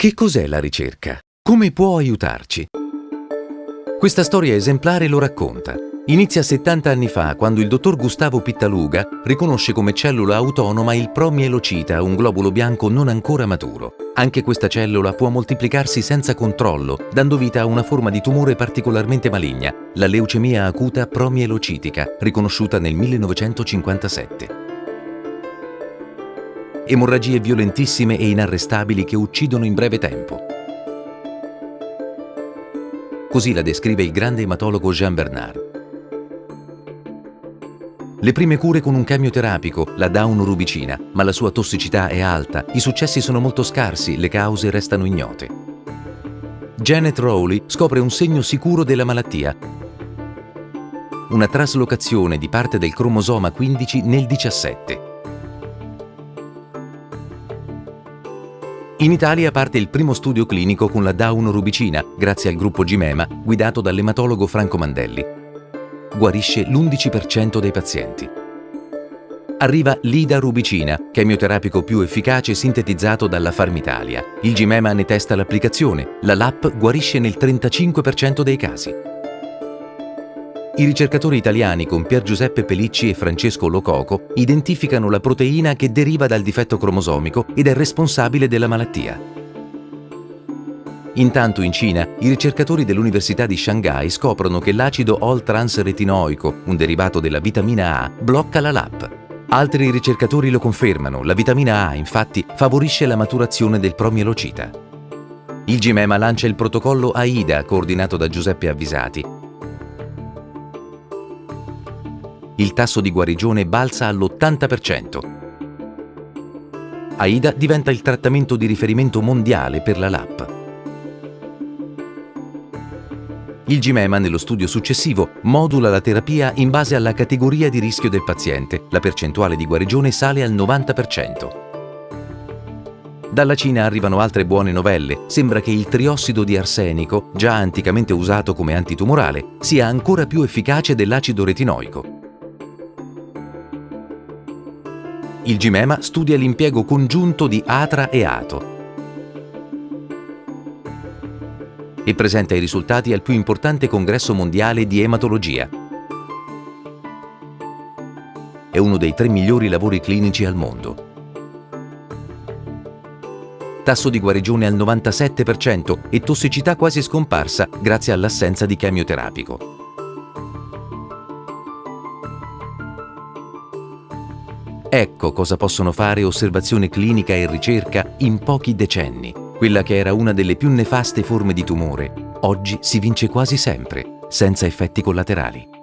Che cos'è la ricerca? Come può aiutarci? Questa storia esemplare lo racconta. Inizia 70 anni fa, quando il dottor Gustavo Pittaluga riconosce come cellula autonoma il promielocita, un globulo bianco non ancora maturo. Anche questa cellula può moltiplicarsi senza controllo, dando vita a una forma di tumore particolarmente maligna, la leucemia acuta promielocitica, riconosciuta nel 1957 emorragie violentissime e inarrestabili che uccidono in breve tempo. Così la descrive il grande ematologo Jean Bernard. Le prime cure con un chemioterapico, la daunurubicina, ma la sua tossicità è alta, i successi sono molto scarsi, le cause restano ignote. Janet Rowley scopre un segno sicuro della malattia, una traslocazione di parte del cromosoma 15 nel 17. In Italia parte il primo studio clinico con la daunurubicina, grazie al gruppo Gimema, guidato dall'ematologo Franco Mandelli. Guarisce l'11% dei pazienti. Arriva l'Ida-rubicina, chemioterapico più efficace sintetizzato dalla Farmitalia. Il Gimema ne testa l'applicazione. La LAP guarisce nel 35% dei casi. I ricercatori italiani con Pier Giuseppe Pelicci e Francesco Lococo identificano la proteina che deriva dal difetto cromosomico ed è responsabile della malattia. Intanto in Cina, i ricercatori dell'Università di Shanghai scoprono che l'acido All-transretinoico, un derivato della vitamina A, blocca la LAP. Altri ricercatori lo confermano, la vitamina A infatti favorisce la maturazione del promielocita. Il Gimema lancia il protocollo AIDA coordinato da Giuseppe Avvisati il tasso di guarigione balza all'80%. AIDA diventa il trattamento di riferimento mondiale per la LAP. Il Gimema, nello studio successivo, modula la terapia in base alla categoria di rischio del paziente. La percentuale di guarigione sale al 90%. Dalla Cina arrivano altre buone novelle. Sembra che il triossido di arsenico, già anticamente usato come antitumorale, sia ancora più efficace dell'acido retinoico. Il Gimema studia l'impiego congiunto di atra e ato e presenta i risultati al più importante congresso mondiale di ematologia. È uno dei tre migliori lavori clinici al mondo. Tasso di guarigione al 97% e tossicità quasi scomparsa grazie all'assenza di chemioterapico. Ecco cosa possono fare osservazione clinica e ricerca in pochi decenni. Quella che era una delle più nefaste forme di tumore, oggi si vince quasi sempre, senza effetti collaterali.